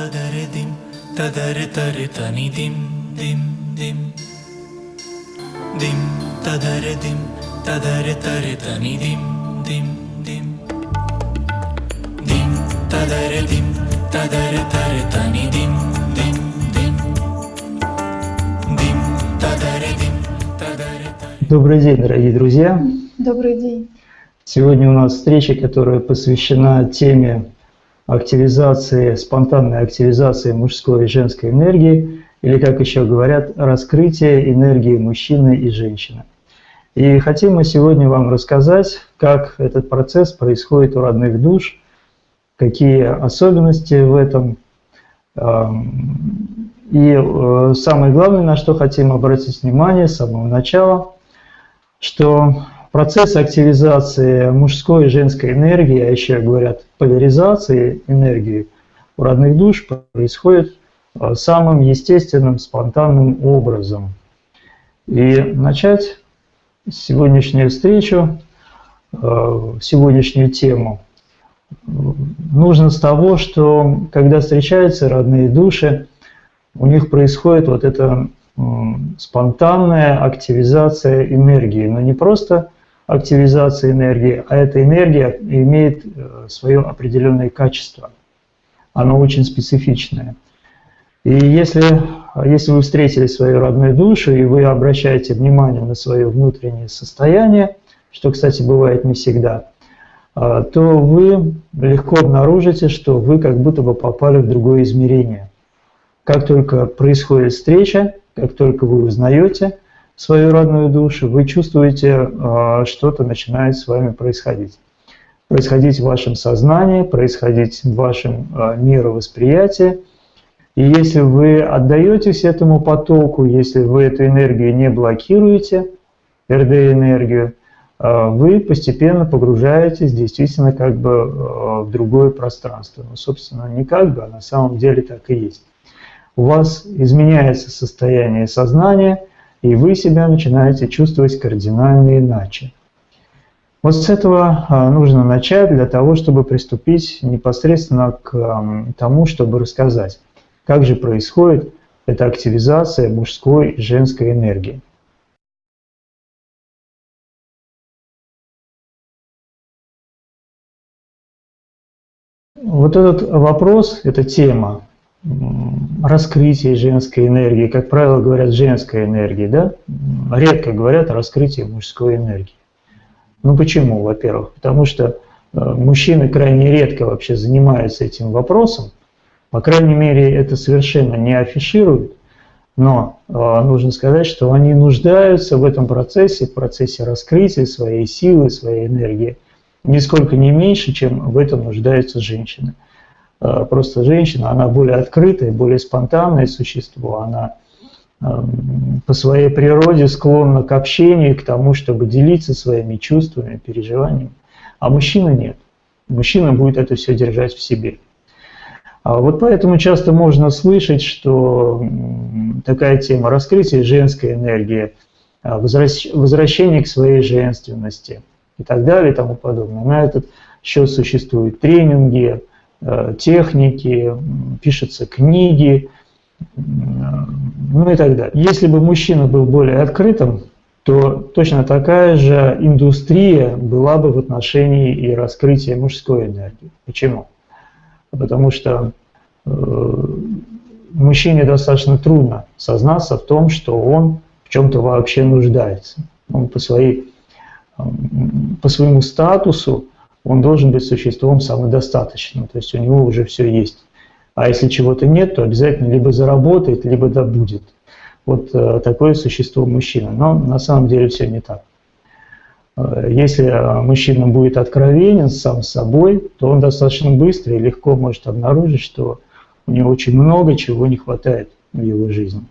tadare dim, tadare tare tani dim, dim, dim. Dim, tadare dim, tadare tare tani dim, dim, dim. Dim, tadare dim, tadare tare tani dim, dim, dim. Dim, tadare dim, tadare tare. Добрый день, дорогие друзья. Добрый день. Сегодня у нас встреча, которая посвящена теме активизации, спонтанной активизации мужской и женской энергии, или, как еще говорят, раскрытие энергии мужчины и женщины. И хотим мы сегодня вам рассказать, как этот процесс происходит у родных душ, какие особенности в этом. Эм, И э, самое главное, на что хотим обратить внимание с самого начала, что процесс активизации мужской и женской энергии, а еще говорят поляризации энергии у родных душ происходит э, самым естественным, спонтанным образом. И начать сегодняшнюю встречу, э, сегодняшнюю тему нужно с того, что когда встречаются родные души, у них происходит вот эта спонтанная активизация энергии. Но не просто активизация энергии, а эта энергия имеет э, свое определенное качество. Оно очень специфичное. И если, если вы встретили свою родную душу, и вы обращаете внимание на свое внутреннее состояние, что, кстати, бывает не всегда, а, то вы легко обнаружите, что вы как будто бы попали в другое измерение. Как только происходит встреча, как только вы узнаете свою родную душу, вы чувствуете, а, что-то начинает с вами происходить. Происходить в вашем сознании, происходить в вашем а, мировосприятии. И если вы отдаетесь этому потоку, если вы эту энергию не блокируете, РД-энергию, вы постепенно погружаетесь действительно как бы в другое пространство. Ну, собственно, не как бы, а на самом деле так и есть. У вас изменяется состояние сознания, и вы себя начинаете чувствовать кардинально иначе. Вот с этого нужно начать для того, чтобы приступить непосредственно к тому, чтобы рассказать, как же происходит эта активизация мужской и женской энергии. Вот этот вопрос, эта тема раскрытия женской энергии, как правило говорят женской энергии, да? Редко говорят о раскрытии мужской энергии. Ну почему, во-первых? Потому что э, мужчины крайне редко вообще занимаются этим вопросом, по крайней мере это совершенно не афишируют, но э, нужно сказать, что они нуждаются в этом процессе, в процессе раскрытия своей силы, своей энергии – нисколько не меньше, чем в этом нуждаются женщины. Э, просто женщина, она более открытое, более спонтанное существо, она эм, по своей природе склонна к общению, к тому, чтобы делиться своими чувствами, переживаниями. А мужчина нет. Мужчина будет это все держать в себе. А вот поэтому часто можно слышать, что такая тема раскрытия женской энергии, э, возвращение к своей женственности – и так далее и тому подобное. На этот счет существуют тренинги, э, техники, пишутся книги, ну и так далее. Если бы мужчина был более открытым, то точно такая же индустрия была бы в отношении и раскрытия мужской энергии. Почему? Потому что э, мужчине достаточно трудно сознаться в том, что он в чем-то вообще нуждается. Он по своей по своему статусу он должен быть существом самодостаточным, то есть у него уже все есть. А если чего-то нет, то обязательно либо заработает, либо добудет. Вот э, такое существо мужчина. Но на самом деле все не так. Э, если э, мужчина будет откровенен сам собой, то он достаточно быстро и легко может обнаружить, что у него очень много чего не хватает в его жизни.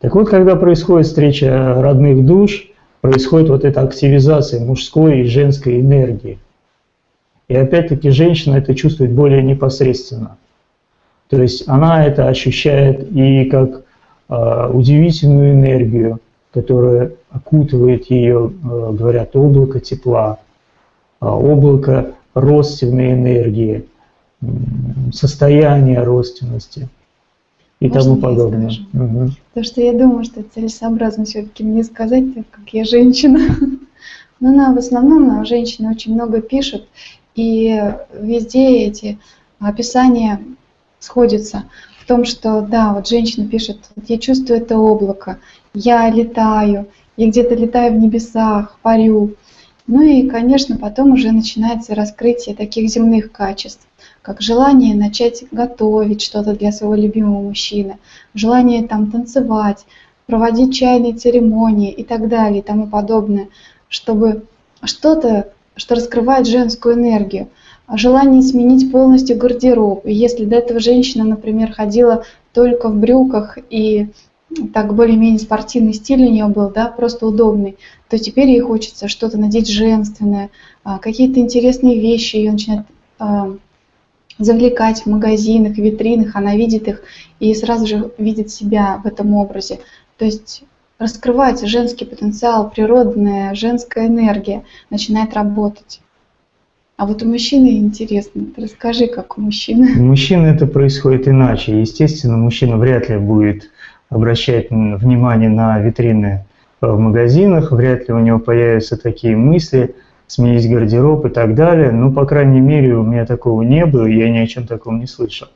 Так вот, когда происходит встреча родных душ, происходит вот эта активизация мужской и женской энергии. И опять-таки женщина это чувствует более непосредственно. То есть она это ощущает и как э, удивительную энергию, которая окутывает ее, э, говорят, облако тепла, э, облако родственной энергии, состояние родственности и Можно тому подобное. Мгм. Потому что я думаю, что целесообразно все-таки мне сказать, так как я женщина. Но она в основном а, женщины очень много пишут, и везде эти описания сходятся в том, что да, вот женщина пишет, я чувствую это облако, я летаю, я где-то летаю в небесах, парю. Ну и, конечно, потом уже начинается раскрытие таких земных качеств, как желание начать готовить что-то для своего любимого мужчины, желание там танцевать, проводить чайные церемонии и так далее и тому подобное, чтобы что-то, что раскрывает женскую энергию, а желание сменить полностью гардероб. Если до этого женщина, например, ходила только в брюках и так более-менее спортивный стиль у нее был, да, просто удобный, то теперь ей хочется что-то надеть женственное, а, какие-то интересные вещи ее начинают а, завлекать в магазинах, витринах, она видит их и сразу же видит себя в этом образе. То есть раскрывается женский потенциал, природная женская энергия начинает работать. А вот у мужчины интересно, расскажи, как у мужчины. У мужчины это происходит иначе. Естественно, мужчина вряд ли будет обращать внимание на витрины в магазинах, вряд ли у него появятся такие мысли, сменить гардероб и так далее. Ну, по крайней мере, у меня такого не было, я ни о чем таком не слышал.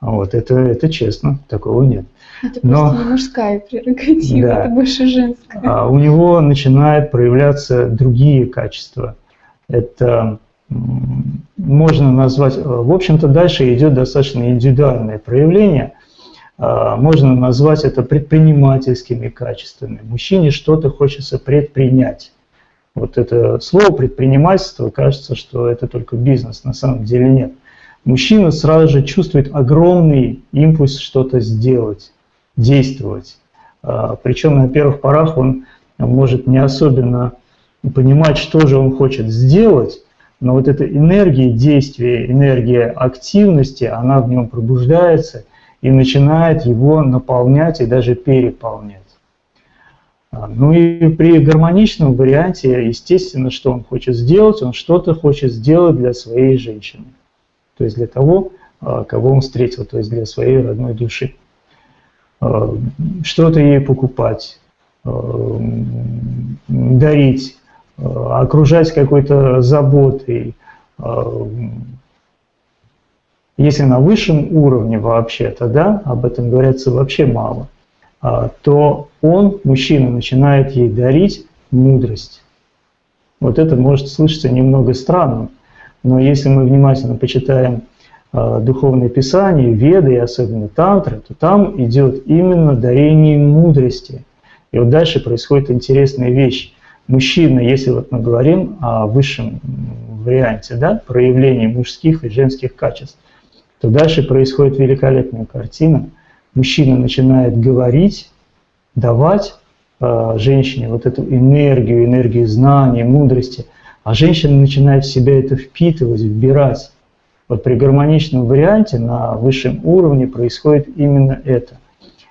Вот, это, это честно, такого нет. Это Но- просто не мужская прерогатива, Да. это больше женская. А у него начинают проявляться другие качества. Это можно назвать, э, в общем-то, дальше идет достаточно индивидуальное проявление. А, Можно назвать это предпринимательскими качествами. Мужчине что-то хочется предпринять. Вот это слово предпринимательство, кажется, что это только бизнес, на самом деле нет. Мужчина сразу же чувствует огромный импульс что-то сделать, действовать. А, Причем на первых порах он может не особенно понимать, что же он хочет сделать, но вот эта энергия действия, энергия активности, она в нем пробуждается и начинает его наполнять и даже переполнять. А, Ну и при гармоничном варианте, естественно, что он хочет сделать, он что-то хочет сделать для своей женщины. То есть для того, а, кого он встретил, то есть для своей родной души. А, Что-то ей покупать, м, дарить, а, окружать какой-то заботой. Если на высшем уровне вообще-то, да, об этом говорится вообще мало, то он, мужчина, начинает ей дарить мудрость. Вот это может слышаться немного странным, но если мы внимательно почитаем а, духовные писания, веды и особенно тантры, то там идет именно дарение мудрости. И вот дальше происходит интересная вещь. Мужчина, если вот мы говорим о высшем варианте, да, проявлении мужских и женских качеств, то дальше происходит великолепная картина. Мужчина начинает говорить, давать э, женщине вот эту энергию, энергию знаний, мудрости, а женщина начинает в себя это впитывать, вбирать. Вот при гармоничном варианте на высшем уровне происходит именно это.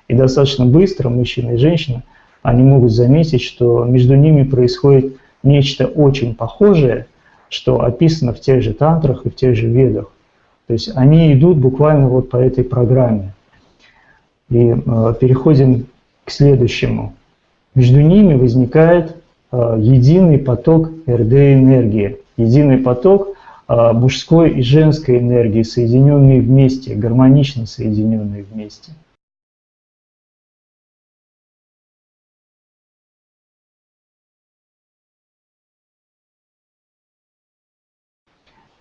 И достаточно быстро мужчина и женщина, они могут заметить, что между ними происходит нечто очень похожее, что описано в тех же тантрах и в тех же ведах. То есть они идут буквально вот по этой программе. И э, переходим к следующему. Между ними возникает э, единый поток РД-энергии, единый поток мужской и женской энергии, соединенные вместе, гармонично соединенные вместе.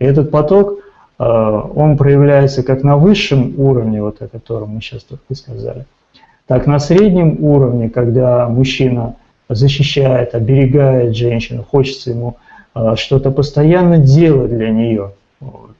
И этот поток, э, он проявляется как на высшем уровне, вот о котором мы сейчас только сказали, так на среднем уровне, когда мужчина защищает, оберегает женщину, хочется ему э, что-то постоянно делать для нее.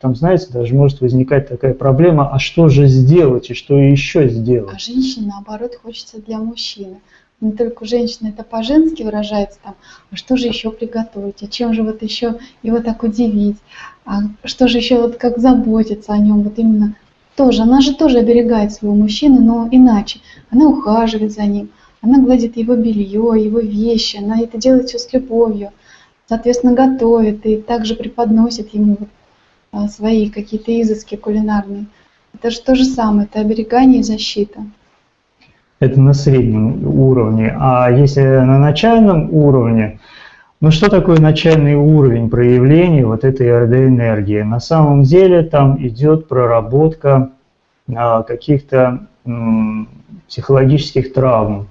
Там, знаете, даже может возникать такая проблема, а что же сделать и что еще сделать? А женщине, наоборот, хочется для мужчины. Не только у женщины это по-женски выражается там, а что же еще приготовить, а чем же вот еще его так удивить, а что же еще вот как заботиться о нем, вот именно тоже, она же тоже оберегает своего мужчину, но иначе. Она ухаживает за ним, она гладит его белье, его вещи, она это делает все с любовью, соответственно, готовит и также преподносит ему а, свои какие-то изыски кулинарные. Это же то же самое, это оберегание и защита. Это на среднем уровне. А если на начальном уровне, ну что такое начальный уровень проявления вот этой РД-энергии? На самом деле там идет проработка а, каких-то психологических травм,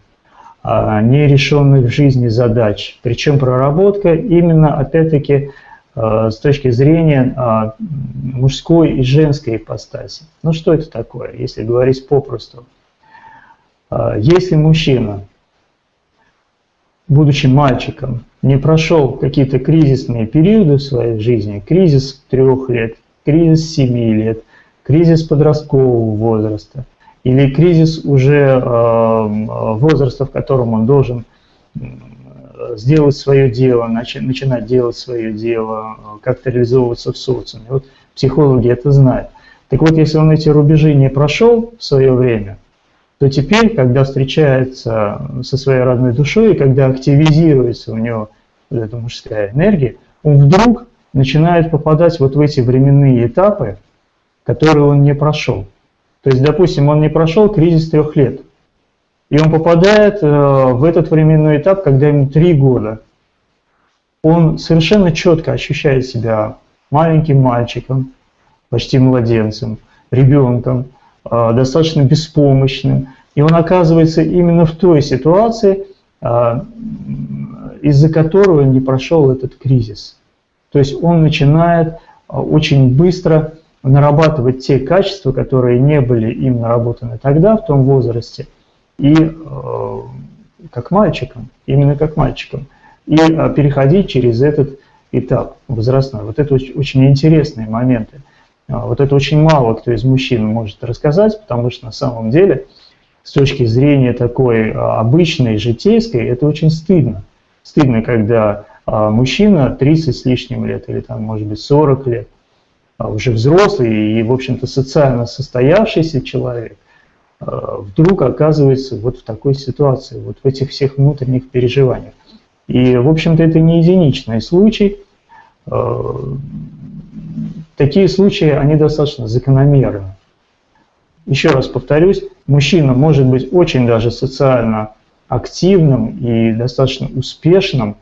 нерешенных в жизни задач. Причем проработка именно, опять-таки, а, с точки зрения а, мужской и женской ипостаси. Ну что это такое, если говорить попросту? Если мужчина, будучи мальчиком, не прошел какие-то кризисные периоды в своей жизни, кризис трех лет, кризис семи лет, кризис подросткового возраста – или кризис уже э, возраста, в котором он должен сделать свое дело, начинать делать свое дело, как-то реализовываться в социуме. Вот психологи это знают. Так вот, если он эти рубежи не прошел в свое время, то теперь, когда встречается со своей родной душой, и когда активизируется у него эта мужская энергия, он вдруг начинает попадать вот в эти временные этапы, которые он не прошел. То есть, допустим, он не прошел кризис трех лет, и он попадает э, в этот временной этап, когда ему три года. Он совершенно четко ощущает себя маленьким мальчиком, почти младенцем, ребенком, э, достаточно беспомощным. И он оказывается именно в той ситуации, э, из-за которой он не прошел этот кризис. То есть он начинает очень быстро нарабатывать те качества, которые не были им наработаны тогда, в том возрасте, и э, как мальчикам, именно как мальчикам, и э, переходить через этот этап возрастной. Вот это очень, очень интересные моменты. А, вот это очень мало кто из мужчин может рассказать, потому что на самом деле с точки зрения такой а, обычной, житейской, это очень стыдно. Стыдно, когда а, мужчина 30 с лишним лет или там, может быть, 40 лет – уже взрослый и, в общем-то, социально состоявшийся человек а, вдруг оказывается вот в такой ситуации, вот в этих всех внутренних переживаниях. И, в общем-то, это не единичный случай. А, такие случаи, они достаточно закономерны. Еще раз повторюсь, мужчина может быть очень даже социально активным и достаточно успешным,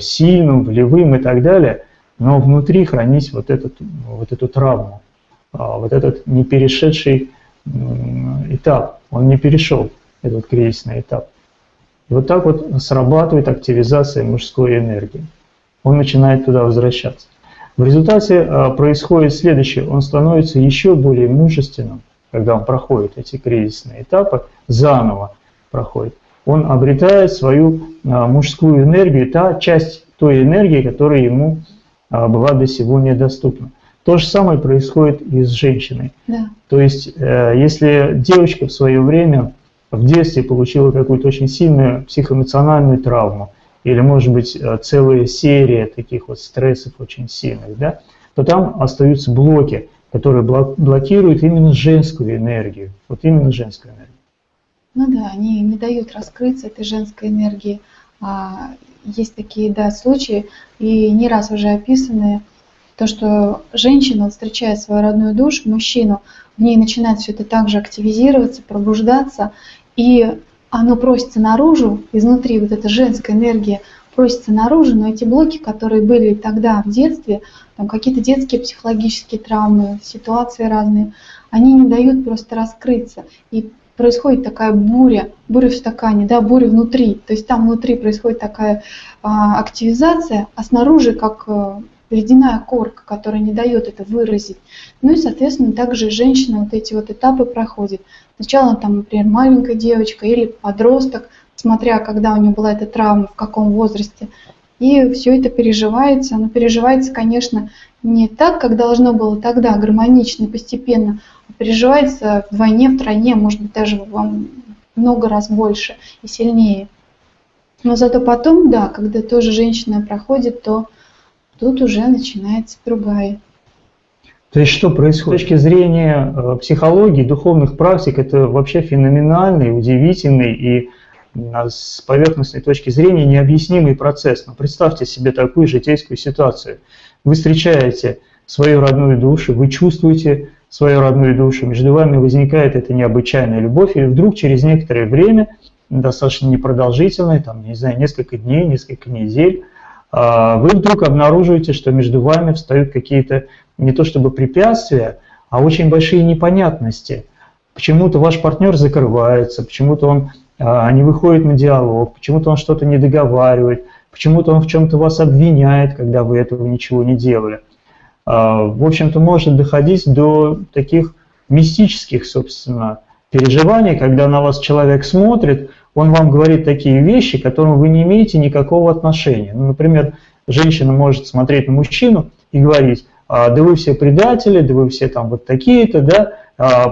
сильным, волевым и так далее – но внутри хранить вот, этот, вот эту травму, а, вот этот не перешедший этап, он не перешел этот кризисный этап. И вот так вот срабатывает активизация мужской энергии. Он начинает туда возвращаться. В результате а, происходит следующее, он становится еще более мужественным, когда он проходит эти кризисные этапы, заново проходит. Он обретает свою а, мужскую энергию, та часть той энергии, которая ему была до сего недоступна. То же самое происходит и с женщиной. Да. То есть, э, если девочка в свое время в детстве получила какую-то очень сильную психоэмоциональную травму, или, может быть, э, целая серия таких вот стрессов очень сильных, да, то там остаются блоки, которые блокируют именно женскую энергию. Вот именно женскую энергию. Ну да, они не дают раскрыться этой женской энергии. Есть такие да, случаи, и не раз уже описанные, то, что женщина встречает свою родную душу, мужчину, в ней начинает все это также активизироваться, пробуждаться, и оно просится наружу, изнутри вот эта женская энергия просится наружу, но эти блоки, которые были тогда в детстве, там какие-то детские психологические травмы, ситуации разные, они не дают просто раскрыться. И происходит такая буря, буря в стакане, да, буря внутри. То есть там внутри происходит такая а, активизация, а снаружи как а, ледяная корка, которая не дает это выразить. Ну и, соответственно, также женщина вот эти вот этапы проходит. Сначала там, например, маленькая девочка или подросток, смотря когда у нее была эта травма, в каком возрасте. И все это переживается. Оно переживается, конечно, не так, как должно было тогда, гармонично и постепенно, а переживается вдвойне, втройне, может быть, даже вам много раз больше и сильнее. Но зато потом, да, когда тоже женщина проходит, то тут уже начинается другая. То есть что происходит? С точки зрения э, психологии, духовных практик, это вообще феноменальный, удивительный и с поверхностной точки зрения необъяснимый процесс. Но представьте себе такую житейскую ситуацию. Вы встречаете свою родную душу, вы чувствуете свою родную душу, между вами возникает эта необычайная любовь, и вдруг через некоторое время, достаточно непродолжительное, там, не знаю, несколько дней, несколько недель, а, вы вдруг обнаруживаете, что между вами встают какие-то не то чтобы препятствия, а очень большие непонятности. Почему-то ваш партнер закрывается, почему-то он а, не выходит на диалог, почему-то он что-то не договаривает, почему-то он в чем-то вас обвиняет, когда вы этого ничего не делали. А, в общем-то, может доходить до таких мистических, собственно, переживаний, когда на вас человек смотрит, он вам говорит такие вещи, к которым вы не имеете никакого отношения. Ну, например, женщина может смотреть на мужчину и говорить, «А, да вы все предатели, да вы все там вот такие-то, да,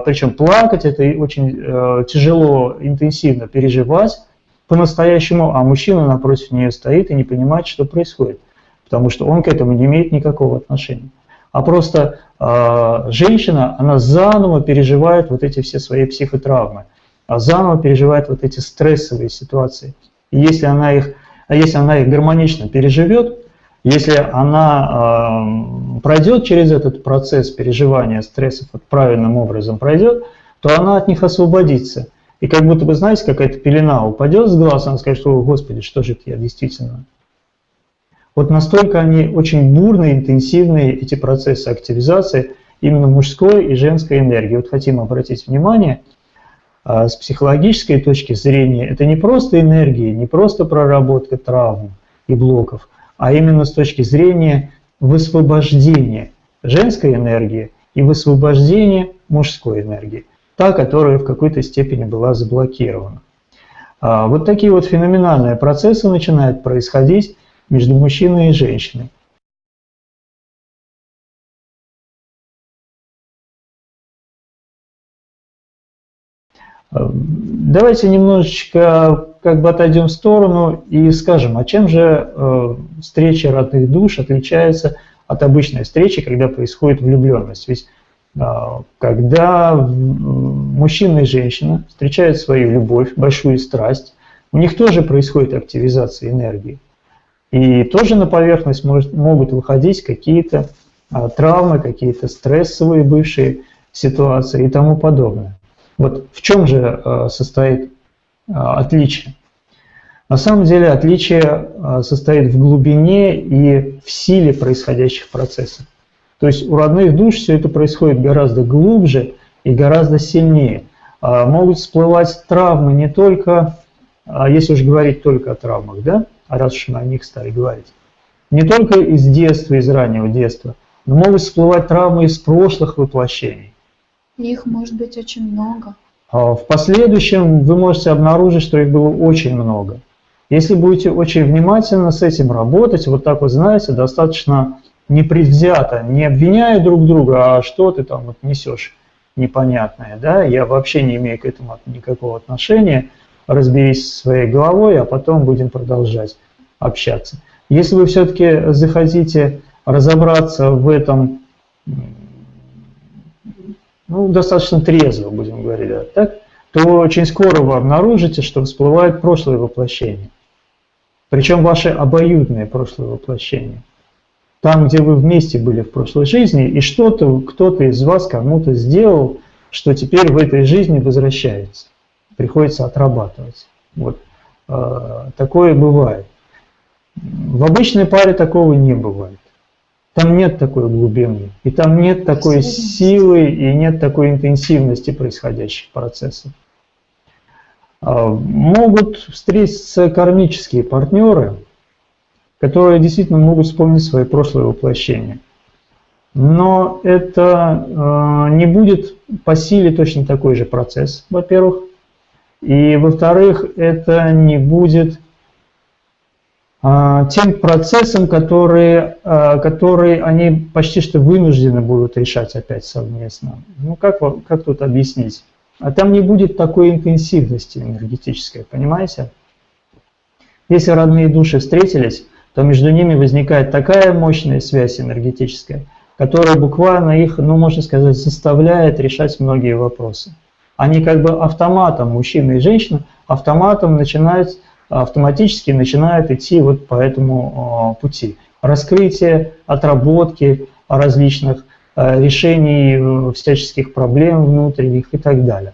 причем плакать это очень э, тяжело, интенсивно переживать по-настоящему, а мужчина напротив нее стоит и не понимает, что происходит, потому что он к этому не имеет никакого отношения а просто э, женщина, она заново переживает вот эти все свои психотравмы, а заново переживает вот эти стрессовые ситуации. И если она их, а если она их гармонично переживет, если она пройдет через этот процесс переживания стрессов вот правильным образом пройдет, то она от них освободится. И как будто бы, знаете, какая-то пелена упадет с глаз, она скажет, что, Господи, что же это я действительно вот настолько они очень бурные, интенсивные, эти процессы активизации именно мужской и женской энергии. Вот хотим обратить внимание, а, с психологической точки зрения, это не просто энергия, не просто проработка травм и блоков, а именно с точки зрения высвобождения женской энергии и высвобождения мужской энергии, та, которая в какой-то степени была заблокирована. А, вот такие вот феноменальные процессы начинают происходить между мужчиной и женщиной. Давайте немножечко как бы отойдем в сторону и скажем, а чем же э, встреча родных душ отличается от обычной встречи, когда происходит влюбленность? Ведь э, когда мужчина и женщина встречают свою любовь, большую страсть, у них тоже происходит активизация энергии. И тоже на поверхность может, могут выходить какие-то а, травмы, какие-то стрессовые бывшие ситуации и тому подобное. Вот в чем же а, состоит а, отличие? На самом деле отличие а, состоит в глубине и в силе происходящих процессов. То есть у родных душ все это происходит гораздо глубже и гораздо сильнее. А, могут всплывать травмы не только, а, если уж говорить только о травмах, да, а раз уж мы о них стали говорить. Не только из детства, из раннего детства, но могут всплывать травмы из прошлых воплощений. Их может быть очень много. А в последующем вы можете обнаружить, что их было очень много. Если будете очень внимательно с этим работать, вот так вот, знаете, достаточно непредвзято, не обвиняя друг друга, а что ты там вот несешь непонятное, да, я вообще не имею к этому никакого отношения – разберись со своей головой, а потом будем продолжать общаться. Если вы все-таки захотите разобраться в этом ну, достаточно трезво, будем говорить, так, то очень скоро вы обнаружите, что всплывает прошлое воплощение. Причем ваши обоюдные прошлые воплощения. Там, где вы вместе были в прошлой жизни, и что-то кто-то из вас кому-то сделал, что теперь в этой жизни возвращается приходится отрабатывать. Вот. А, такое бывает. В обычной паре такого не бывает. Там нет такой глубины, и там нет такой силы, и нет такой интенсивности происходящих процессов. А, могут встретиться кармические партнеры, которые действительно могут вспомнить свои прошлые воплощения. Но это а, не будет по силе точно такой же процесс, во-первых. И во-вторых, это не будет тем процессом, который, а, который они почти что вынуждены будут решать опять совместно. Ну как, как тут объяснить? А там не будет такой интенсивности энергетической, понимаете? Если родные души встретились, то между ними возникает такая мощная связь энергетическая, которая буквально их, ну можно сказать, заставляет решать многие вопросы они как бы автоматом, мужчина и женщина, автоматом начинают, автоматически начинают идти вот по этому а, пути. Раскрытие, отработки, различных э, решений всяческих проблем внутренних и так далее.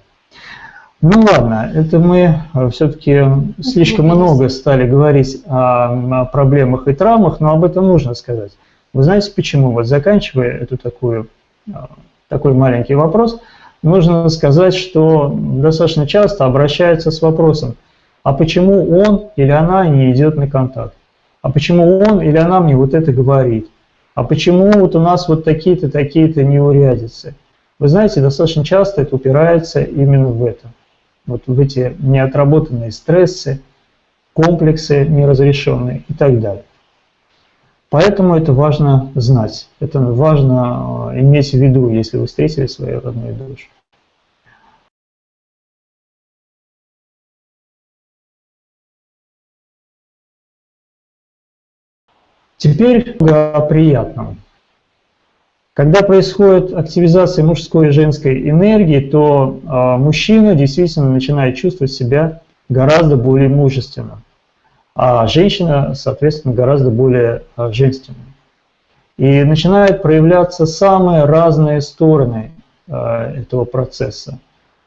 Ну ладно, это мы все-таки слишком много стали говорить о проблемах и травмах, но об этом нужно сказать. Вы знаете почему? Вот заканчивая эту такую, такой маленький вопрос, нужно сказать, что достаточно часто обращаются с вопросом, а почему он или она не идет на контакт? А почему он или она мне вот это говорит? А почему вот у нас вот такие-то, такие-то неурядицы? Вы знаете, достаточно часто это упирается именно в это. Вот в эти неотработанные стрессы, комплексы неразрешенные и так далее. Поэтому это важно знать, это важно э, иметь в виду, если вы встретили свою родную душу. Теперь о приятном. Когда происходит активизация мужской и женской энергии, то э, мужчина действительно начинает чувствовать себя гораздо более мужественным, а женщина, соответственно, гораздо более э, женственной. И начинают проявляться самые разные стороны э, этого процесса.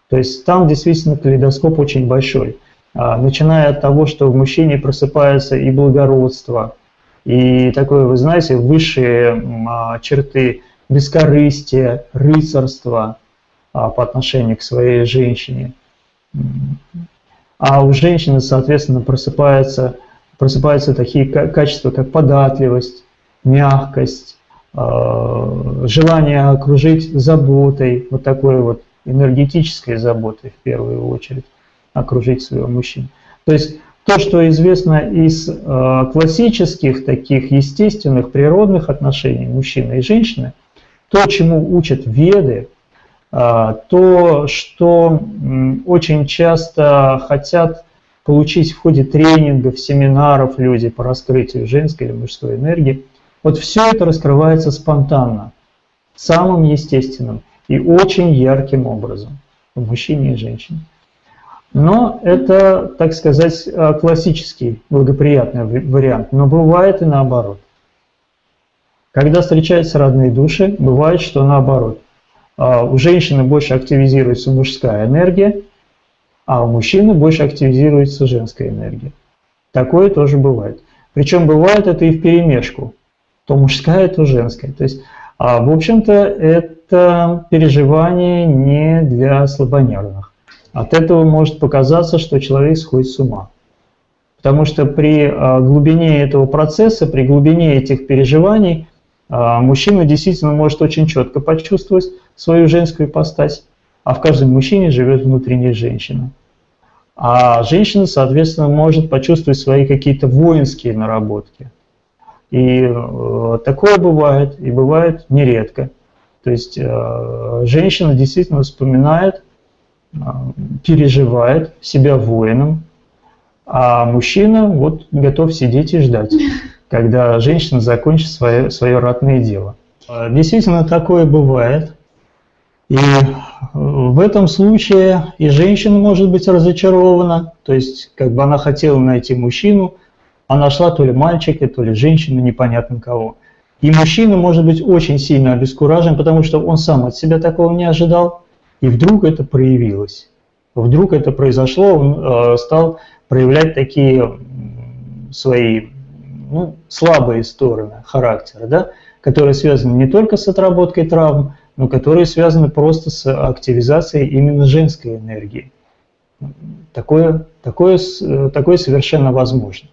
То есть там действительно калейдоскоп очень большой. Э, начиная от того, что в мужчине просыпается и благородство, и такое, вы знаете, высшие а, черты бескорыстия, рыцарства а, по отношению к своей женщине. А у женщины, соответственно, просыпаются, просыпаются такие качества, как податливость, мягкость, а, желание окружить заботой, вот такой вот энергетической заботой в первую очередь, окружить своего мужчину. То есть то, что известно из э, классических таких естественных природных отношений мужчины и женщины, то, чему учат веды, э, то, что очень часто хотят получить в ходе тренингов, семинаров люди по раскрытию женской или мужской энергии, вот все это раскрывается спонтанно, самым естественным и очень ярким образом в мужчине и женщине. Но это, так сказать, э, классический благоприятный вариант. Но бывает и наоборот. Когда встречаются родные души, бывает, что наоборот. А, у женщины больше активизируется мужская энергия, а у мужчины больше активизируется женская энергия. Такое тоже бывает. Причем бывает это и в перемешку. То мужская, то женская. То есть, а, в общем-то, это переживание не для слабонервных. От этого может показаться, что человек сходит с ума. Потому что при а, глубине этого процесса, при глубине этих переживаний, а, мужчина действительно может очень четко почувствовать свою женскую ипостась, а в каждом мужчине живет внутренняя женщина. А женщина, соответственно, может почувствовать свои какие-то воинские наработки. И э, такое бывает, и бывает нередко. То есть э, женщина действительно вспоминает переживает себя воином, а мужчина вот готов сидеть и ждать, когда женщина закончит свое, свое ратное дело. А, действительно, такое бывает. И в этом случае и женщина может быть разочарована, то есть как бы она хотела найти мужчину, а нашла то ли мальчика, то ли женщину, непонятно кого. И мужчина может быть очень сильно обескуражен, потому что он сам от себя такого не ожидал, и вдруг это проявилось. Вдруг это произошло, он э, стал проявлять такие свои ну, слабые стороны характера, да, которые связаны не только с отработкой травм, но которые связаны просто с активизацией именно женской энергии. Такое, такое, такое совершенно возможно.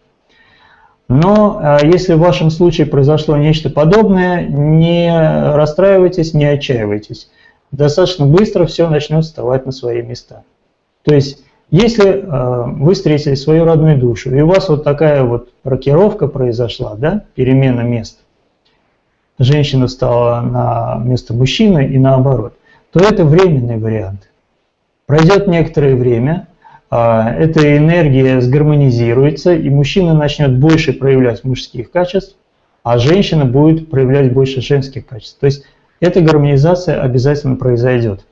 Но э, если в вашем случае произошло нечто подобное, не расстраивайтесь, не отчаивайтесь достаточно быстро все начнет вставать на свои места. То есть, если э, вы встретили свою родную душу, и у вас вот такая вот рокировка произошла, да, перемена мест, женщина стала на место мужчины и наоборот, то это временный вариант. Пройдет некоторое время, э, эта энергия сгармонизируется, и мужчина начнет больше проявлять мужских качеств, а женщина будет проявлять больше женских качеств. То есть эта гармонизация обязательно произойдет.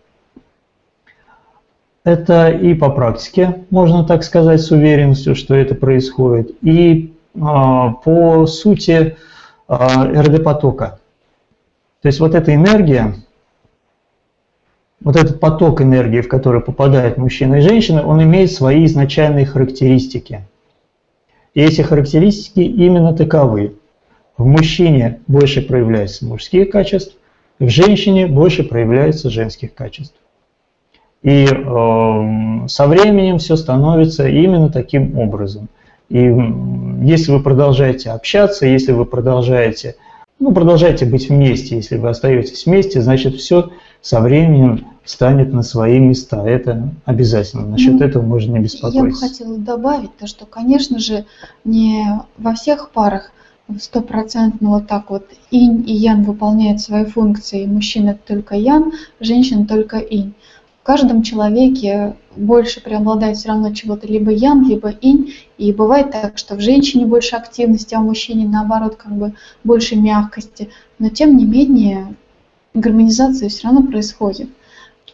Это и по практике, можно так сказать с уверенностью, что это происходит, и а, по сути а, РД-потока. То есть вот эта энергия, вот этот поток энергии, в который попадает мужчина и женщина, он имеет свои изначальные характеристики. И эти характеристики именно таковы. В мужчине больше проявляются мужские качества, в женщине больше проявляется женских качеств. И э, со временем все становится именно таким образом. И если вы продолжаете общаться, если вы продолжаете, ну, продолжаете быть вместе, если вы остаетесь вместе, значит, все со временем станет на свои места. Это обязательно. Насчет ну, этого можно не беспокоиться. Я бы хотела добавить то, что, конечно же, не во всех парах стопроцентно вот так вот инь и ян выполняют свои функции. Мужчина только ян, женщина только инь. В каждом человеке больше преобладает все равно чего-то либо ян, либо инь. И бывает так, что в женщине больше активности, а в мужчине наоборот как бы больше мягкости. Но тем не менее гармонизация все равно происходит.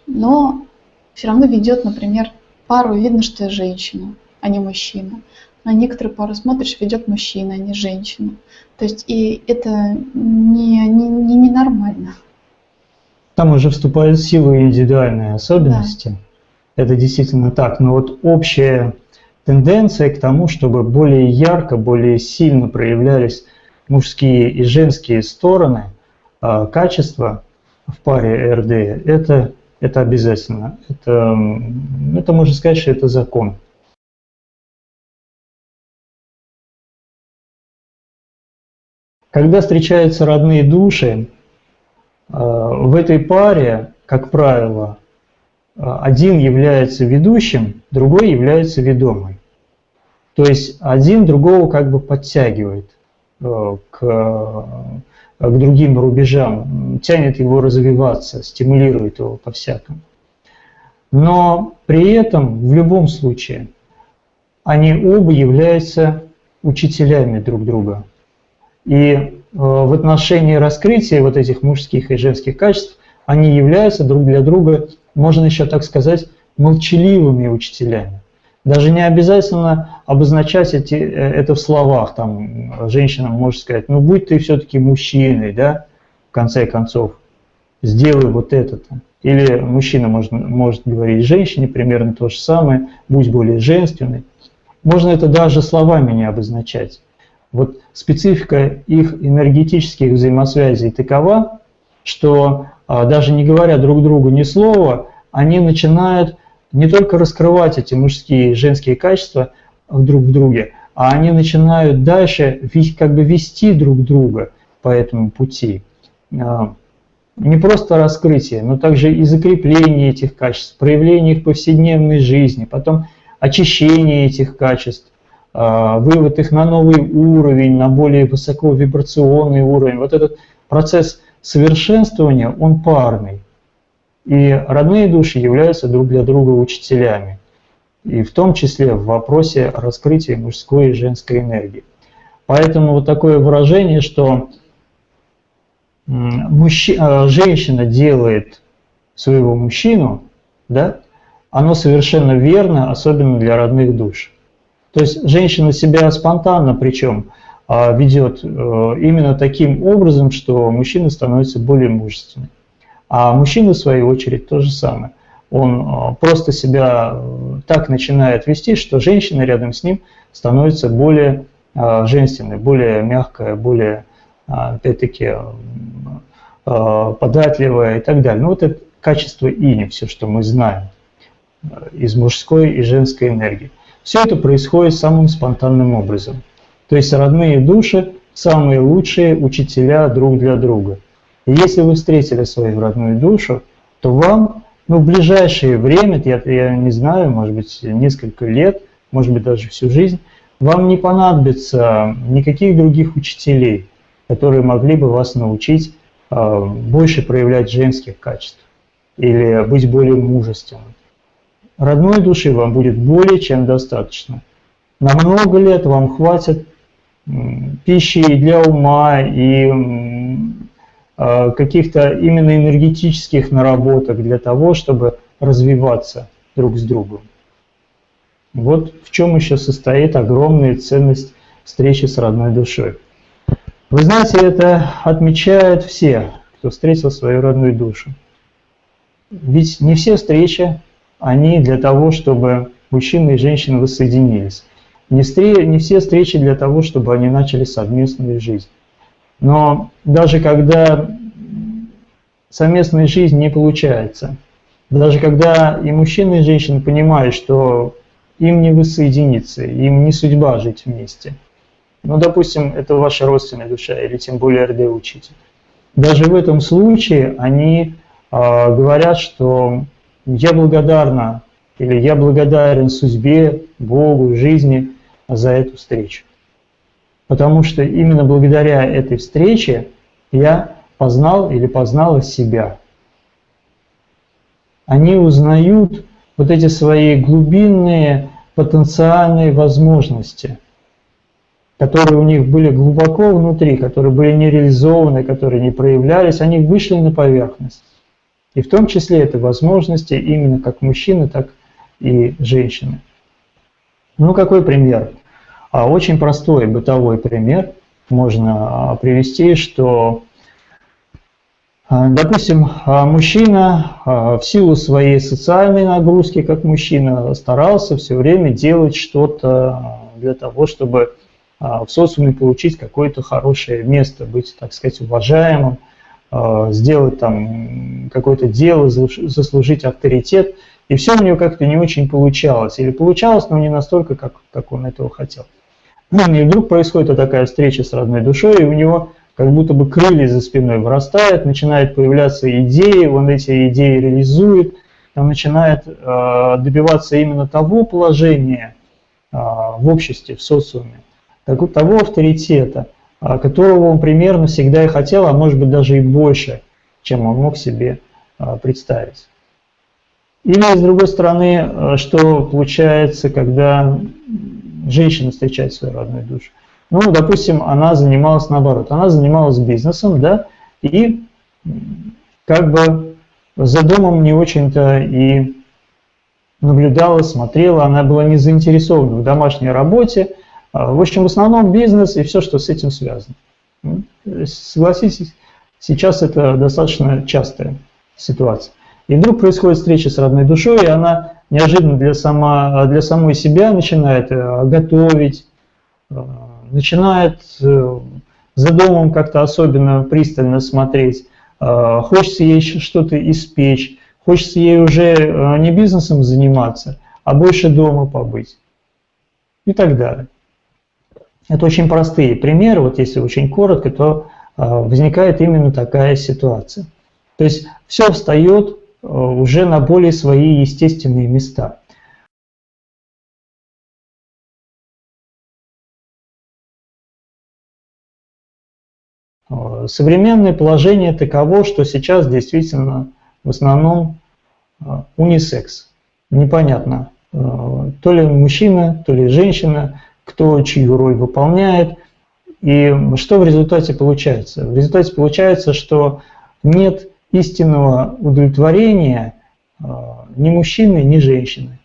Но все равно ведет, например, пару, видно, что женщина, а не мужчина. На некоторые пары смотришь, ведет мужчина, а не женщина. То есть и это не, не, не, ненормально. Там уже вступают в силу индивидуальные особенности. Да. Это действительно так. Но вот общая тенденция к тому, чтобы более ярко, более сильно проявлялись мужские и женские стороны, а, качества в паре РД, это, это обязательно. Это, это можно сказать, что это закон. Когда встречаются родные души, э, в этой паре, как правило, э, один является ведущим, другой является ведомым. То есть один другого как бы подтягивает э, к, к другим рубежам, тянет его развиваться, стимулирует его по-всякому. Но при этом в любом случае они оба являются учителями друг друга. И э, в отношении раскрытия вот этих мужских и женских качеств они являются друг для друга, можно еще так сказать, молчаливыми учителями. Даже не обязательно обозначать эти, э, это в словах. Там женщина может сказать, ну будь ты все-таки мужчиной, да, в конце концов, сделай вот это-то. Или мужчина может, может говорить женщине примерно то же самое, будь более женственной. Можно это даже словами не обозначать. Вот специфика их энергетических взаимосвязей такова, что а, даже не говоря друг другу ни слова, они начинают не только раскрывать эти мужские и женские качества друг в друге, а они начинают дальше как бы вести друг друга по этому пути. А, не просто раскрытие, но также и закрепление этих качеств, проявление их в повседневной жизни, потом очищение этих качеств, вывод их на новый уровень, на более высоковибрационный уровень. Вот этот процесс совершенствования, он парный. И родные души являются друг для друга учителями. И в том числе в вопросе раскрытия мужской и женской энергии. Поэтому вот такое выражение, что мужчина, а, женщина делает своего мужчину, да, оно совершенно верно, особенно для родных душ. То есть женщина себя спонтанно причем а, ведет э, именно таким образом, что мужчина становится более мужественным. А мужчина, в свою очередь, то же самое. Он а, просто себя э, так начинает вести, что женщина рядом с ним становится более женственной, более мягкая, более, опять-таки, податливая и так далее. Ну вот это качество ини, все, что мы знаем э, из мужской и женской энергии. Все это происходит самым спонтанным образом. То есть родные души – самые лучшие учителя друг для друга. И если вы встретили свою родную душу, то вам ну, в ближайшее время, я, я не знаю, может быть, несколько лет, может быть, даже всю жизнь, вам не понадобится никаких других учителей, которые могли бы вас научить э, больше проявлять женских качеств или быть более мужественным родной души вам будет более чем достаточно. На много лет вам хватит пищи и для ума, и а, каких-то именно энергетических наработок для того, чтобы развиваться друг с другом. Вот в чем еще состоит огромная ценность встречи с родной душой. Вы знаете, это отмечают все, кто встретил свою родную душу. Ведь не все встречи, они для того, чтобы мужчина и женщина воссоединились. Не, не все встречи для того, чтобы они начали совместную жизнь. Но даже когда совместная жизнь не получается, даже когда и мужчина, и женщина понимают, что им не воссоединиться, им не судьба жить вместе. Ну, допустим, это ваша родственная душа, или тем более РД-учитель. Даже в этом случае они э, говорят, что я благодарна или я благодарен судьбе, Богу, жизни за эту встречу. Потому что именно благодаря этой встрече я познал или познала себя. Они узнают вот эти свои глубинные потенциальные возможности, которые у них были глубоко внутри, которые были не реализованы, которые не проявлялись, они вышли на поверхность. И в том числе это возможности именно как мужчины, так и женщины. Ну, какой пример? А очень простой бытовой пример можно а, привести, что, а, допустим, мужчина в силу своей социальной нагрузки, как мужчина, старался все время делать что-то для того, чтобы в социуме получить какое-то хорошее место, быть, так сказать, уважаемым, сделать там какое-то дело, заслужить авторитет. И все у него как-то не очень получалось. Или получалось, но не настолько, как, как он этого хотел. Ну, и вдруг происходит такая встреча с родной душой, и у него как будто бы крылья за спиной вырастают, начинают появляться идеи, он эти идеи реализует, он начинает э, добиваться именно того положения э, в обществе, в социуме, того авторитета, э, которого он примерно всегда и хотел, а может быть даже и больше, чем он мог себе э, представить. Или, с другой стороны, э, что получается, когда женщина встречает свою родную душу? Ну, допустим, она занималась наоборот, она занималась бизнесом, да, и как бы за домом не очень-то и наблюдала, смотрела, она была не заинтересована в домашней работе. А, в общем, в основном бизнес и все, что с этим связано. Согласитесь, сейчас это достаточно частая ситуация. И вдруг происходит встреча с родной душой, и она неожиданно для, сама, для самой себя начинает э, готовить, э, начинает э, за домом как-то особенно пристально смотреть, хочется ей что-то испечь, хочется ей уже не бизнесом заниматься, а больше дома побыть и так далее. Это очень простые примеры, вот если очень коротко, то возникает именно такая ситуация. То есть все встает Э, уже на более свои естественные места. Э, современное положение таково, что сейчас действительно в основном унисекс. Непонятно, то ли мужчина, то ли женщина, кто чью роль выполняет. И что в результате получается? В результате получается, что нет истинного удовлетворения а, ни мужчины, ни женщины.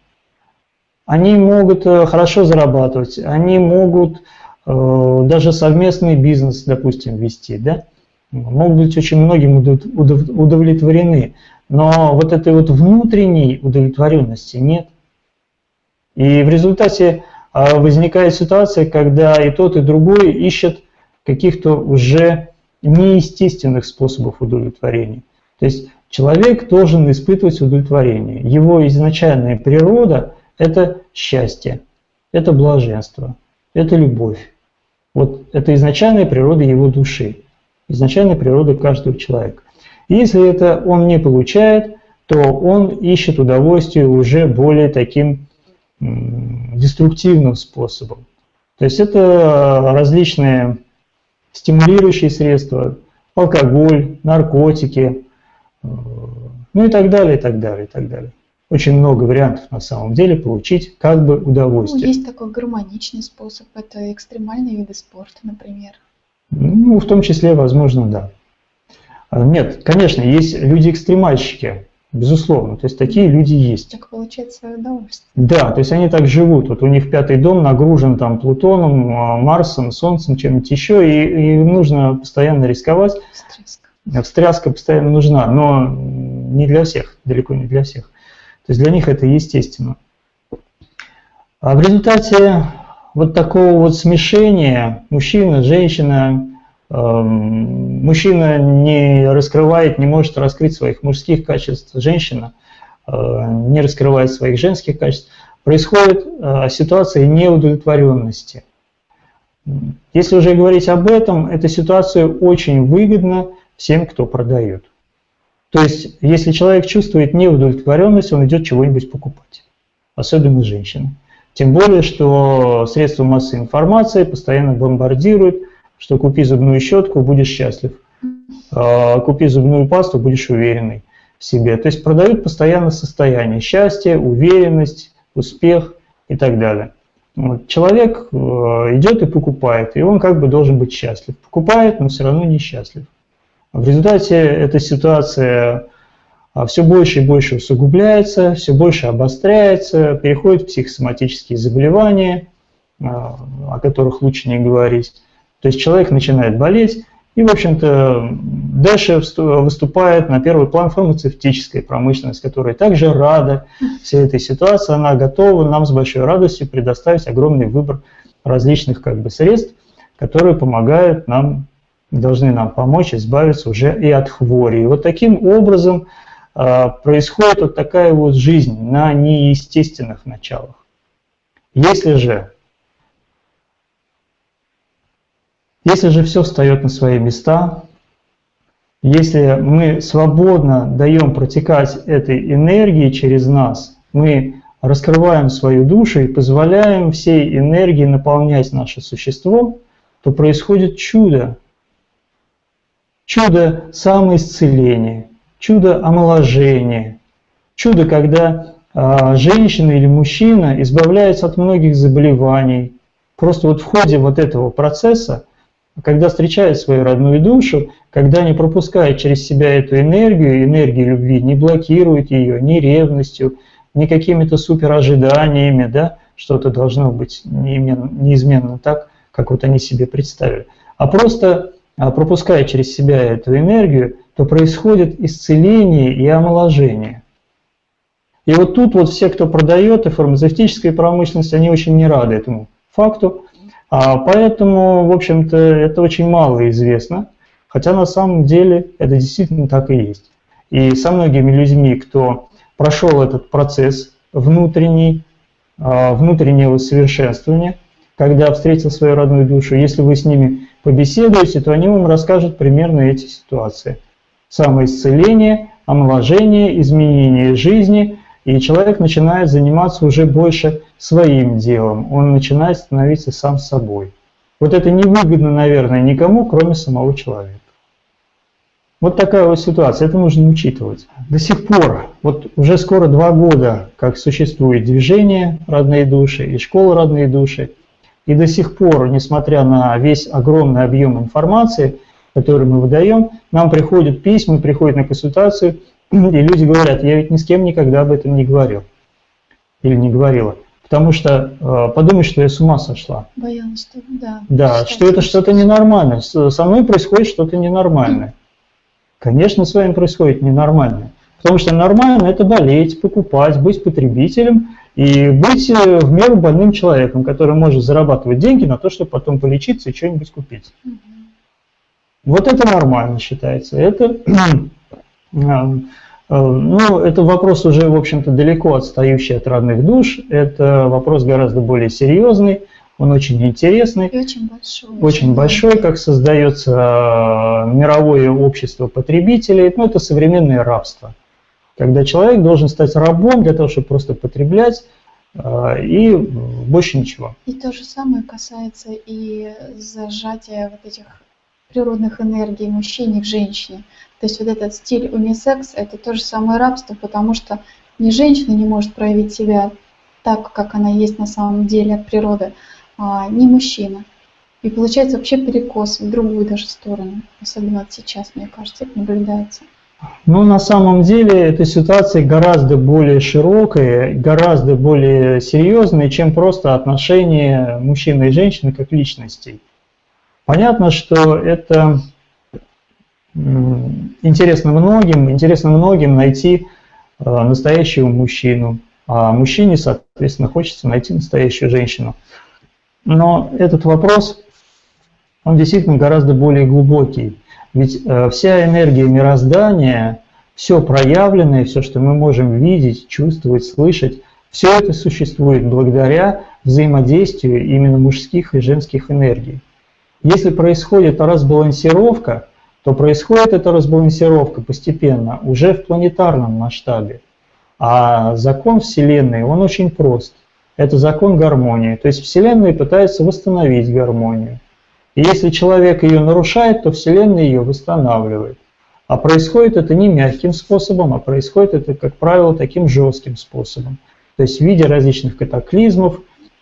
Они могут э, хорошо зарабатывать, они могут э, даже совместный бизнес, допустим, вести, да? могут быть очень многим удовлетворены, но вот этой вот внутренней удовлетворенности нет. И в результате возникает ситуация, когда и тот, и другой ищет каких-то уже неестественных способов удовлетворения. То есть человек должен испытывать удовлетворение. Его изначальная природа – это счастье, это блаженство, это любовь. Вот это изначальная природа его души, изначальная природа каждого человека. Если это он не получает, то он ищет удовольствие уже более таким деструктивным способом. То есть это различные стимулирующие средства, алкоголь, наркотики, ну и так далее, и так далее, и так далее. Очень много вариантов на самом деле получить как бы удовольствие. Ну, есть такой гармоничный способ, это экстремальные виды спорта, например. Ну, в том числе, возможно, да. А, нет, конечно, есть люди-экстремальщики, безусловно, то есть такие люди есть. Так получать свое удовольствие. Да, то есть они так живут, вот у них пятый дом нагружен там Плутоном, а, Марсом, Солнцем, чем-нибудь еще, и, и нужно постоянно рисковать. Стресс встряска постоянно нужна, но не для всех, далеко не для всех. То есть для них это естественно. А в результате вот такого вот смешения мужчина, женщина, мужчина не раскрывает, не может раскрыть своих мужских качеств, женщина э, не раскрывает своих женских качеств, происходит э, ситуация неудовлетворенности. Если уже говорить об этом, эта ситуация очень выгодна всем, кто продает. То есть, если человек чувствует неудовлетворенность, он идет чего-нибудь покупать, особенно женщины. Тем более, что средства массовой информации постоянно бомбардируют, что купи зубную щетку, будешь счастлив. А, купи зубную пасту, будешь уверенный в себе. То есть продают постоянно состояние счастья, уверенность, успех и так далее. Вот. Человек э, идет и покупает, и он как бы должен быть счастлив. Покупает, но все равно несчастлив. В результате эта ситуация а, все больше и больше усугубляется, все больше обостряется, переходит в психосоматические заболевания, а, о которых лучше не говорить. То есть человек начинает болеть, и, в общем-то, дальше выступает на первый план фармацевтическая промышленность, которая также рада всей этой ситуации, она готова нам с большой радостью предоставить огромный выбор различных как бы, средств, которые помогают нам, должны нам помочь избавиться уже и от хвори. И вот таким образом а, происходит вот такая вот жизнь на неестественных началах. Если же, если же все встает на свои места, если мы свободно даем протекать этой энергии через нас, мы раскрываем свою душу и позволяем всей энергии наполнять наше существо, то происходит чудо. Чудо самоисцеления, чудо омоложения, чудо, когда а, женщина или мужчина избавляется от многих заболеваний. Просто вот в ходе вот этого процесса, когда встречает свою родную душу, когда не пропускает через себя эту энергию, энергию любви, не блокирует ее ни ревностью, ни какими-то супер ожиданиями, да, что-то должно быть неизменно так, как вот они себе представили, а просто а, пропуская через себя эту энергию, то происходит исцеление и омоложение. И вот тут вот все, кто продает и фармацевтическая промышленность, они очень не рады этому факту. А поэтому, в общем-то, это очень мало известно, хотя на самом деле это действительно так и есть. И со многими людьми, кто прошел этот процесс внутренний, а, внутреннего совершенствования, когда встретил свою родную душу, если вы с ними побеседуете, то они вам расскажут примерно эти ситуации – самоисцеление, омоложение, изменение жизни, и человек начинает заниматься уже больше своим делом, он начинает становиться сам собой. Вот это невыгодно, наверное, никому, кроме самого человека. Вот такая вот ситуация, это нужно учитывать. До сих пор, вот уже скоро два года, как существует движение «Родные души» и школа «Родные души», и до сих пор, несмотря на весь огромный объем информации, который мы выдаем, нам приходят письма, приходят на консультацию, и люди говорят, я ведь ни с кем никогда об этом не говорил или не говорила. Потому что э, подумай, что я с ума сошла. Боялась, что да. Да, что это что-то ненормальное. Со мной происходит что-то ненормальное. Конечно, с вами происходит ненормальное. Потому что нормально это болеть, покупать, быть потребителем и быть э, в меру больным человеком, который может зарабатывать деньги на то, чтобы потом полечиться и что-нибудь купить. Угу. Вот это нормально считается. Это, ну, это вопрос уже, в общем-то, далеко отстающий от родных душ. Это вопрос гораздо более серьезный, он очень интересный. И очень большой. Очень большой, как создается э, мировое общество потребителей. Ну, это современное рабство. Когда человек должен стать рабом для того, чтобы просто потреблять, и больше ничего. И то же самое касается и зажатия вот этих природных энергий мужчине в женщине. То есть вот этот стиль унисекс – это то же самое рабство, потому что ни женщина не может проявить себя так, как она есть на самом деле от природы, а ни мужчина. И получается вообще перекос в другую даже сторону. Особенно сейчас, мне кажется, это наблюдается. Ну, на самом деле, эта ситуация гораздо более широкая, гораздо более серьезная, чем просто отношения мужчины и женщины как личностей. Понятно, что это интересно многим, интересно многим найти э, настоящего мужчину, а мужчине, соответственно, хочется найти настоящую женщину. Но этот вопрос, он действительно гораздо более глубокий. Ведь э, вся энергия мироздания, все проявленное, все, что мы можем видеть, чувствовать, слышать, все это существует благодаря взаимодействию именно мужских и женских энергий. Если происходит разбалансировка, то происходит эта разбалансировка постепенно уже в планетарном масштабе. А закон Вселенной, он очень прост. Это закон гармонии. То есть Вселенная пытается восстановить гармонию. И если человек ее нарушает, то Вселенная ее восстанавливает. А происходит это не мягким способом, а происходит это, как правило, таким жестким способом. То есть в виде различных катаклизмов,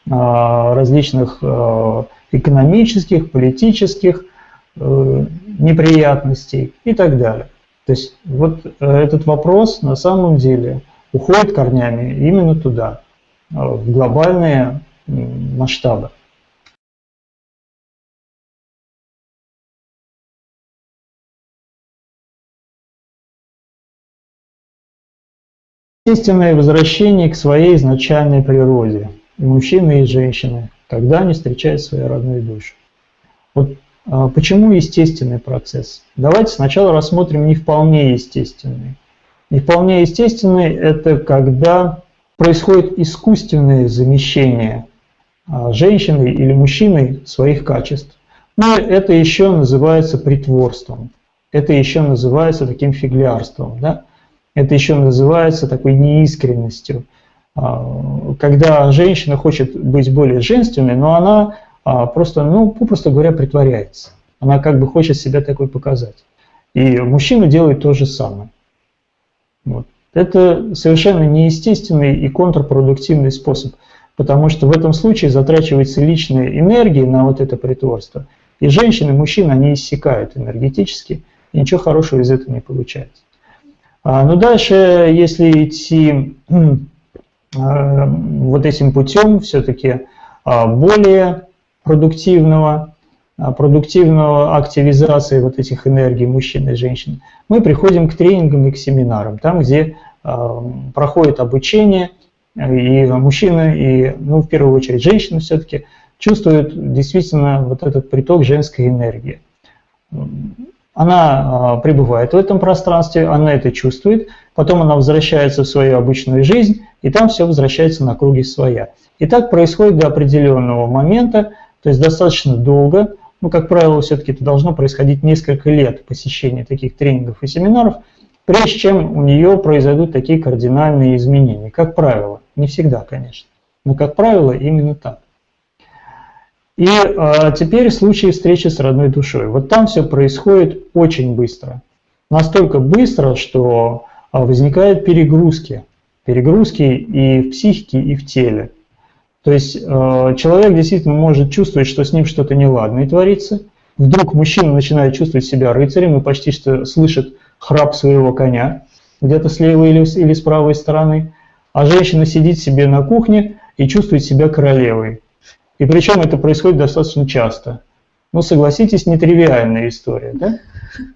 различных а, экономических, политических э, неприятностей и так далее. То есть вот э, этот вопрос на самом деле уходит корнями именно туда, э, в глобальные масштабы. Естественное возвращение к своей изначальной природе, и мужчины, и женщины, когда они встречают свои родные души. Вот а, почему естественный процесс? Давайте сначала рассмотрим не вполне естественный. Не вполне естественный – это когда происходит искусственное замещение а, женщиной или мужчиной своих качеств. Но это еще называется притворством. Это еще называется таким фиглярством. Да? Это еще называется такой неискренностью. А, когда женщина хочет быть более женственной, но она а, просто, ну, попросту говоря, притворяется. Она как бы хочет себя такой показать. И мужчина делает то же самое. Вот. Это совершенно неестественный и контрпродуктивный способ, потому что в этом случае затрачивается личная энергия на вот это притворство. И женщины, и мужчины, они иссякают энергетически, и ничего хорошего из этого не получается. А, но дальше, если идти вот этим путем, все-таки а, более продуктивного, а, продуктивного активизации вот этих энергий мужчин и женщин, мы приходим к тренингам и к семинарам, там, где э, проходит обучение, и мужчины, и, ну, в первую очередь, женщины все-таки чувствуют действительно вот этот приток женской энергии. Она пребывает в этом пространстве, она это чувствует, потом она возвращается в свою обычную жизнь, и там все возвращается на круги своя. И так происходит до определенного момента, то есть достаточно долго, ну, как правило, все-таки это должно происходить несколько лет посещения таких тренингов и семинаров, прежде чем у нее произойдут такие кардинальные изменения. Как правило, не всегда, конечно, но как правило именно так. И а, теперь случай встречи с родной душой. Вот там все происходит очень быстро. Настолько быстро, что а, возникают перегрузки. Перегрузки и в психике, и в теле. То есть э, человек действительно может чувствовать, что с ним что-то неладное творится. Вдруг мужчина начинает чувствовать себя рыцарем и почти что слышит храп своего коня где-то с левой или, или с правой стороны. А женщина сидит себе на кухне и чувствует себя королевой. И причем это происходит достаточно часто. Ну, согласитесь, нетривиальная история. Да?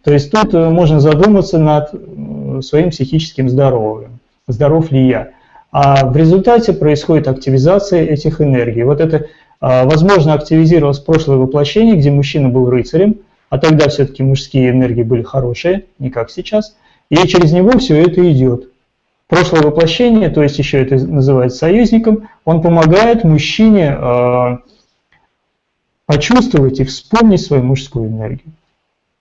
То есть тут э, можно задуматься над э, своим психическим здоровьем. Здоров ли я? А в результате происходит активизация этих энергий. Вот это, а, возможно, активизировалось прошлое воплощение, где мужчина был рыцарем, а тогда все-таки мужские энергии были хорошие, не как сейчас, и через него все это идет. Прошлое воплощение, то есть еще это называется союзником, он помогает мужчине э, почувствовать и вспомнить свою мужскую энергию.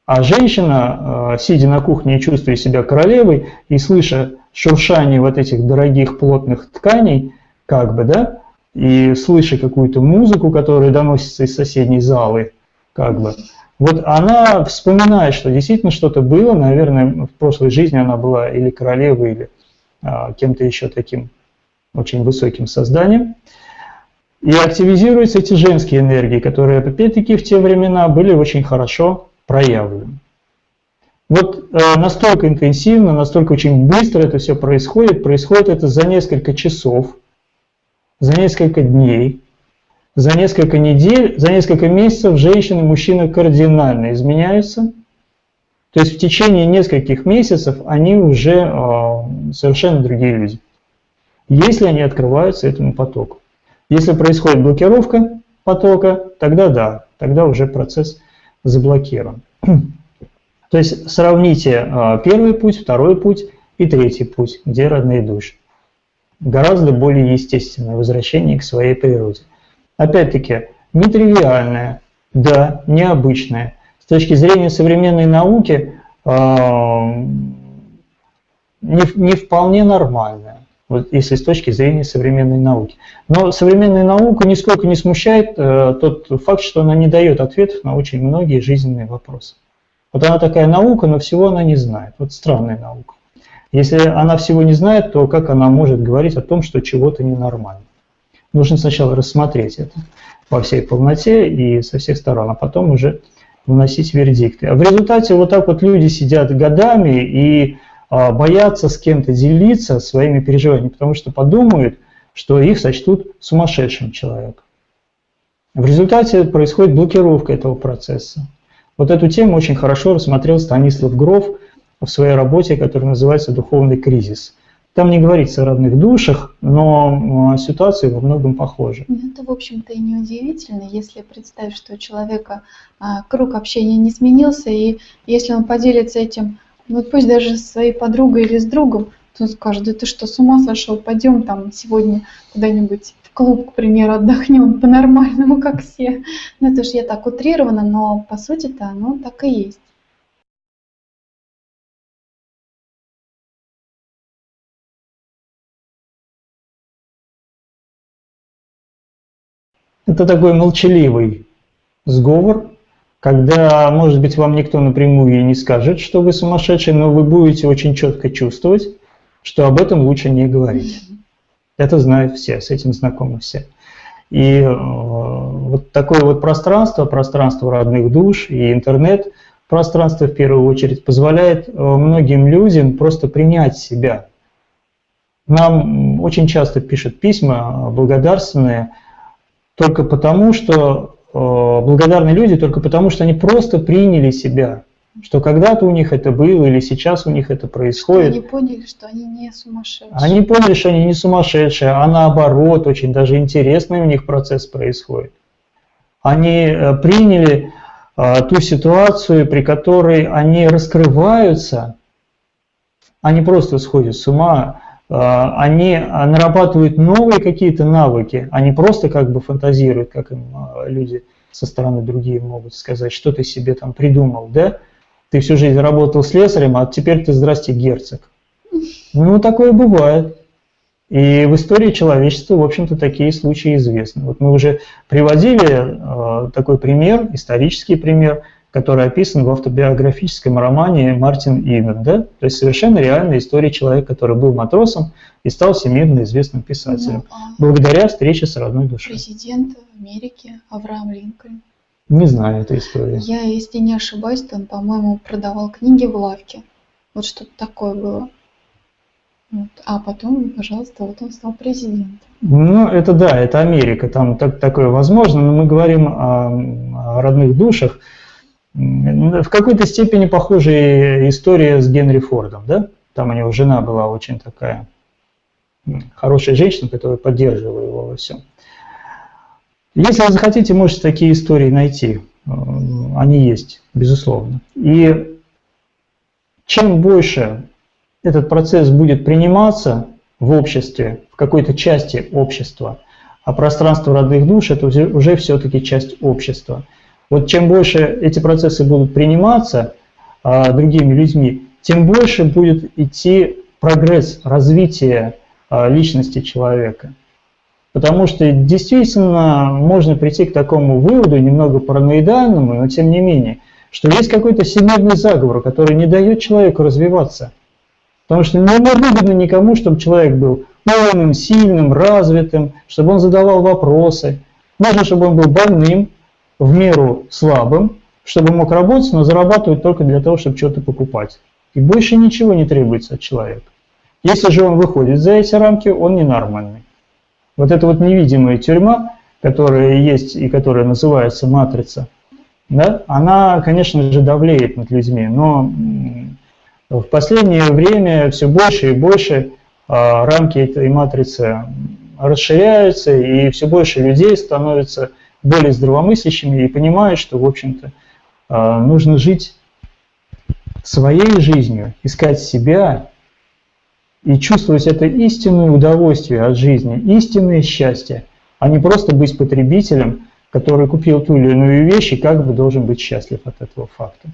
А женщина, э, сидя на кухне и чувствуя себя королевой и слыша шуршание вот этих дорогих плотных тканей, как бы, да, и слыша какую-то музыку, которая доносится из соседней залы, как бы, вот она вспоминает, что действительно что-то было, наверное, в прошлой жизни она была или королевой, или а, кем-то еще таким очень высоким созданием. И активизируются эти женские энергии, которые, опять-таки, в те времена были очень хорошо проявлены. Вот э, настолько интенсивно, настолько очень быстро это все происходит. Происходит это за несколько часов, за несколько дней, за несколько недель, за несколько месяцев женщины и мужчины кардинально изменяются. То есть в течение нескольких месяцев они уже э, совершенно другие люди. Если они открываются этому потоку. Если происходит блокировка потока, тогда да, тогда уже процесс заблокирован. То есть сравните э, первый путь, второй путь и третий путь, где родные души. Гораздо более естественное возвращение к своей природе. Опять-таки, нетривиальное, да, необычное. С точки зрения современной науки э, не, не вполне нормальное, вот если с точки зрения современной науки. Но современная наука нисколько не смущает э, тот факт, что она не дает ответов на очень многие жизненные вопросы. Вот она такая наука, но всего она не знает. Вот странная наука. Если она всего не знает, то как она может говорить о том, что чего-то ненормально? Нужно сначала рассмотреть это во всей полноте и со всех сторон, а потом уже выносить вердикты. А в результате вот так вот люди сидят годами и а, боятся с кем-то делиться своими переживаниями, потому что подумают, что их сочтут сумасшедшим человеком. В результате происходит блокировка этого процесса. Вот эту тему очень хорошо рассмотрел Станислав Гров в своей работе, которая называется «Духовный кризис». Там не говорится о родных душах, но ситуации во многом похожи. Ну, это, в общем-то, и не удивительно, если представить, что у человека а, круг общения не изменился, и если он поделится этим, ну пусть даже со своей подругой или с другом, то он скажет, да ты что, с ума сошел, пойдем там сегодня куда-нибудь в клуб, к примеру, отдохнем по-нормальному, как все. Ну это же я так утрирована, но по сути-то оно так и есть. Это такой молчаливый сговор, когда, может быть, вам никто напрямую и не скажет, что вы сумасшедший, но вы будете очень четко чувствовать, что об этом лучше не говорить. Это знают все, с этим знакомы все. И э, вот такое вот пространство, пространство родных душ и интернет, пространство в первую очередь, позволяет э, многим людям просто принять себя. Нам очень часто пишут письма благодарственные, только потому, что э, благодарны люди только потому, что они просто приняли себя, что когда-то у них это было или сейчас у них это происходит. Они поняли, что они не сумасшедшие. Они поняли, что они не сумасшедшие, а наоборот, очень даже интересный у них процесс происходит. Они э, приняли э, ту ситуацию, при которой они раскрываются, они просто сходят с ума, а, они нарабатывают новые какие-то навыки, они просто как бы фантазируют, как им а, люди со стороны другие могут сказать, что ты себе там придумал, да? Ты всю жизнь работал слесарем, а теперь ты, здрасте, герцог. Ну, такое бывает. И в истории человечества, в общем-то, такие случаи известны. Вот мы уже приводили э, такой пример, исторический пример, который описан в автобиографическом романе Мартин Иден. Да? То есть совершенно реальная история человека, который был матросом и стал всемирно известным писателем, ну, а благодаря встрече с родной душой. Президент Америки Авраам Линкольн. Не знаю этой истории. Я, если не ошибаюсь, то он, по-моему, продавал книги в лавке. Вот что-то такое было. Вот. А потом, пожалуйста, вот он стал президентом. Ну, это да, это Америка, там так, такое возможно, но мы говорим о, о родных душах. В какой-то степени похожая история с Генри Фордом, да? Там у него жена была очень такая хорошая женщина, которая поддерживала его во всем. Если вы захотите, можете такие истории найти. Они есть, безусловно. И чем больше этот процесс будет приниматься в обществе, в какой-то части общества, а пространство родных душ – это уже все-таки часть общества – вот чем больше эти процессы будут приниматься а, другими людьми, тем больше будет идти прогресс, развитие а, личности человека. Потому что действительно можно прийти к такому выводу, немного параноидальному, но тем не менее, что есть какой-то всемирный заговор, который не дает человеку развиваться. Потому что не выгодно никому, чтобы человек был умным, сильным, развитым, чтобы он задавал вопросы. Можно, чтобы он был больным, в меру слабым, чтобы мог работать, но зарабатывать только для того, чтобы что-то покупать. И больше ничего не требуется от человека. Если же он выходит за эти рамки, он ненормальный. Вот эта вот невидимая тюрьма, которая есть и которая называется матрица, да, она, конечно же, давлеет над людьми, но в последнее время все больше и больше а, рамки этой матрицы расширяются, и все больше людей становятся более здравомыслящими и понимают, что, в общем-то, а, нужно жить своей жизнью, искать себя и чувствовать это истинное удовольствие от жизни, истинное счастье, а не просто быть потребителем, который купил ту или иную вещь и как бы должен быть счастлив от этого факта,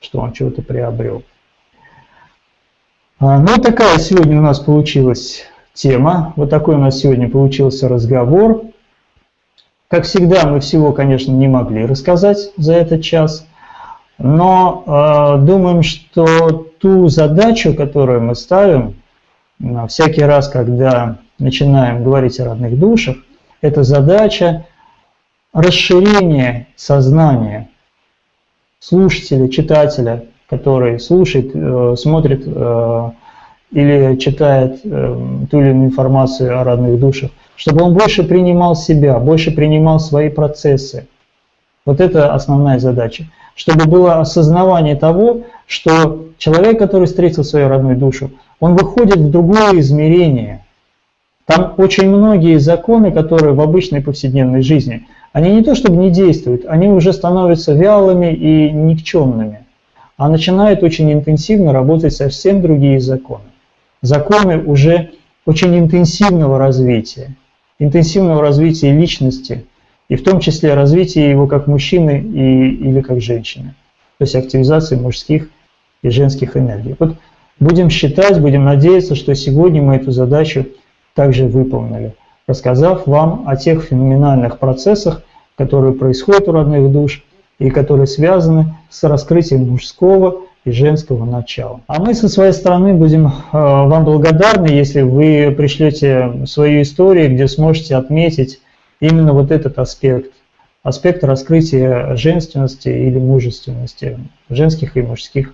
что он чего-то приобрел. А, ну, такая сегодня у нас получилась тема, вот такой у нас сегодня получился разговор. Как всегда, мы всего, конечно, не могли рассказать за этот час, но э, думаем, что ту задачу, которую мы ставим, э, всякий раз, когда начинаем говорить о родных душах, это задача расширения сознания слушателя, читателя, который слушает, э, смотрит э, или читает э, ту или иную информацию о родных душах, чтобы он больше принимал себя, больше принимал свои процессы. Вот это основная задача. Чтобы было осознавание того, что человек, который встретил свою родную душу, он выходит в другое измерение. Там очень многие законы, которые в обычной повседневной жизни, они не то чтобы не действуют, они уже становятся вялыми и никчемными, а начинают очень интенсивно работать совсем другие законы. Законы уже очень интенсивного развития, интенсивного развития личности, и в том числе развития его как мужчины и, или как женщины, то есть активизации мужских и женских энергий. Вот будем считать, будем надеяться, что сегодня мы эту задачу также выполнили, рассказав вам о тех феноменальных процессах, которые происходят у родных душ и которые связаны с раскрытием мужского и женского начала. А мы со своей стороны будем э, вам благодарны, если вы пришлете свою историю, где сможете отметить именно вот этот аспект, аспект раскрытия женственности или мужественности, женских и мужских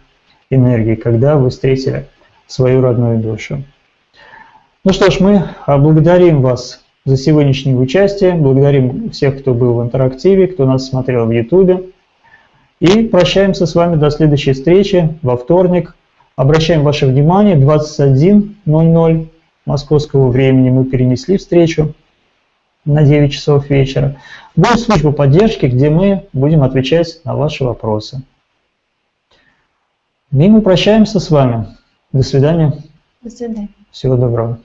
энергий, когда вы встретили свою родную душу. Ну что ж, мы благодарим вас за сегодняшнее участие, благодарим всех, кто был в интерактиве, кто нас смотрел в YouTube. И прощаемся с вами до следующей встречи во вторник. Обращаем ваше внимание, 21.00 московского времени мы перенесли встречу на 9 часов вечера. Будет служба поддержки, где мы будем отвечать на ваши вопросы. И мы прощаемся с вами. До свидания. До свидания. Всего доброго.